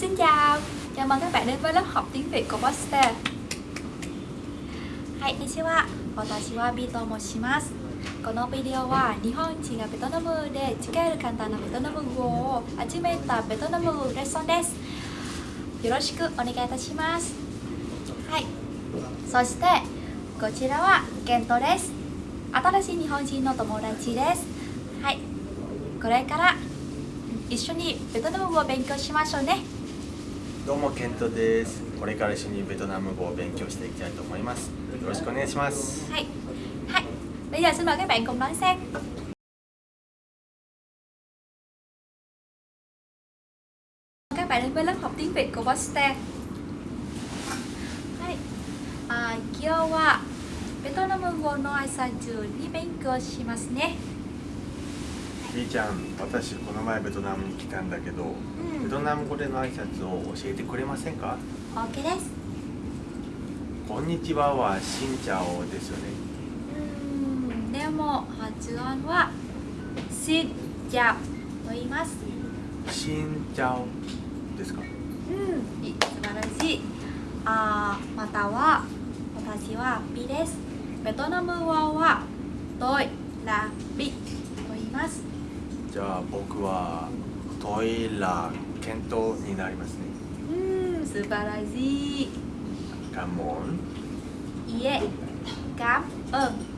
Xin chào, chào mừng các bạn đến với lớp học tiếng Việt của Poster はい、こんにちは。私はビーと申します。このビデオは日本人がベトナムで使える簡単なベトナム語を集めたベトナムレッスンです。よろしくお願いいたします。はい、そしてこちらはケントです。新しい日本人の友達です。はい、これから一緒にベトナム語を勉強しましょうね。どうもケントです。これから一緒にベトナム語を勉強していきたいと思います。よろしくお願いします。はい。はい。は、今日さん、các 今日はベトナム語の挨拶に勉強しますね。B ちゃん私この前ベトナムに来たんだけど、うんベトナム語での挨拶を教えてくれませんか？OK です。こんにちははしんちゃおですよねうん、でも発音は Xin chào と言います。しんちゃおですか？うん、い素晴らしい。あーまたは私はビです。ベトナム語はトイラビと言います。じゃあ僕はトイラケントになりますねうん、素晴らしい。カモンいえ、感恩と言いますね。